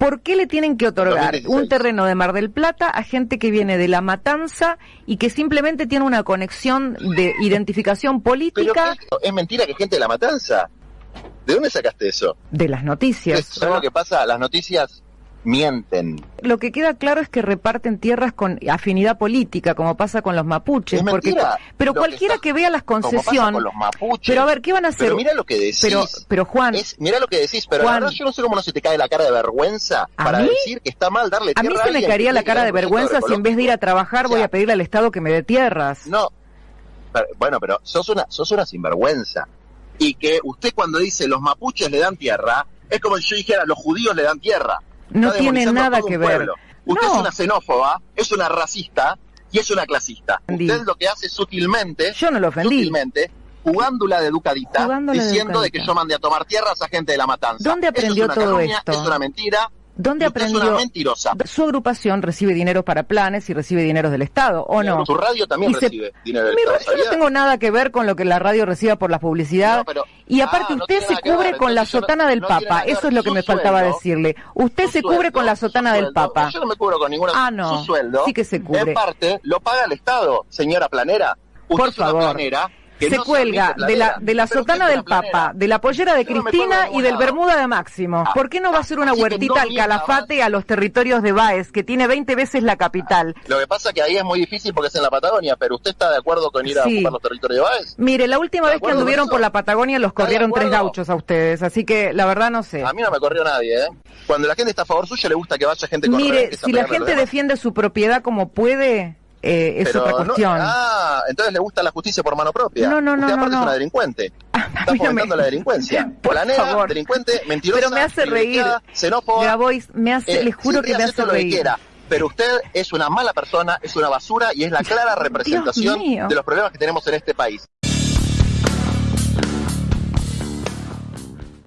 ¿Por qué le tienen que otorgar 2016. un terreno de Mar del Plata a gente que viene de La Matanza y que simplemente tiene una conexión de identificación política es mentira que gente de la matanza. ¿De dónde sacaste eso? de las noticias? ¿Sabes lo que pasa? Las noticias mienten. Lo que queda claro es que reparten tierras con afinidad política, como pasa con los mapuches. Es porque, pero Lo que cualquiera está- que vea las concesiones. con los mapuches. Pero a ver, ¿qué van a hacer? Pero mira lo que decís. Pero, pero Juan, Es, mira lo que decís, pero Juan. la verdad yo no sé cómo no se te cae la cara de vergüenza ¿A para mí? decir que está mal darle a mí tierra se me caería la cara de vergüenza si en vez de ir a trabajar O sea, voy a pedirle al Estado que me dé tierras. No. Pero- bueno, pero sos una, sos una sinvergüenza. Y que usted cuando dice los mapuches le dan tierra, es como si yo dijera los judíos le dan tierra. No tiene nada que ver. pueblo. Usted No. es una xenófoba, es una racista y es una clasista. Entendí. Usted lo que hace sutilmente, Yo no lo ofendí. sutilmente, jugándola de educadita, Jugándola diciendo de educadita. que yo mandé a tomar tierras a gente de la matanza. ¿Dónde Eso es aprendió una todo calumnia, esto? Es una mentira. ¿Dónde Es aprendió? una mentirosa. Su agrupación recibe dinero para planes y recibe dineros del Estado, ¿o no? Su radio también se- recibe dinero del Mi Estado, ra- yo no tengo nada que ver con lo que la radio reciba por la publicidad. No, pero- y aparte Ah, no usted se cubre ver, con la sotana del Papa. Eso es lo que me faltaba decirle. Usted se cubre con la sotana del sueldo, Papa. Yo no me cubro con ninguna. Ah, no. Su sueldo. Sí que se cubre. En parte lo paga el Estado, señora planera. Usted Por es una favor. planera se no cuelga de la, de la sotana es del planera. Papa, de la pollera de Yo Cristina de y del. Bermuda de Máximo. Ah, ¿Por qué no va a ser una huertita al calafate a los territorios de Baez, que tiene 20 veces la capital? Lo que pasa que ahí es muy difícil porque es en la Patagonia, pero usted está de acuerdo con ir a Sí. ocupar los territorios de Baez. Mire, la última ¿Está de vez que anduvieron por la Patagonia los ¿Está de corrieron tres gauchos a ustedes, así que la verdad no sé. A mí no me corrió nadie, ¿eh? Cuando la gente está a favor suyo, le gusta que vaya gente con Mire, si la gente defiende su propiedad como puede, eh, es Pero otra no- cuestión. ah, entonces le gusta la justicia por mano propia. No, no, no, Usted no, aparte no. es una delincuente. Está no me- fomentando la delincuencia. Por favor. delincuente, mentirosa, Pero me hace reír. xenófoba. Grabois, me hace, Eh, les juro que me hace todo lo que reír. quiera, pero usted es una mala persona, es una basura y es la clara representación de los problemas que tenemos en este país.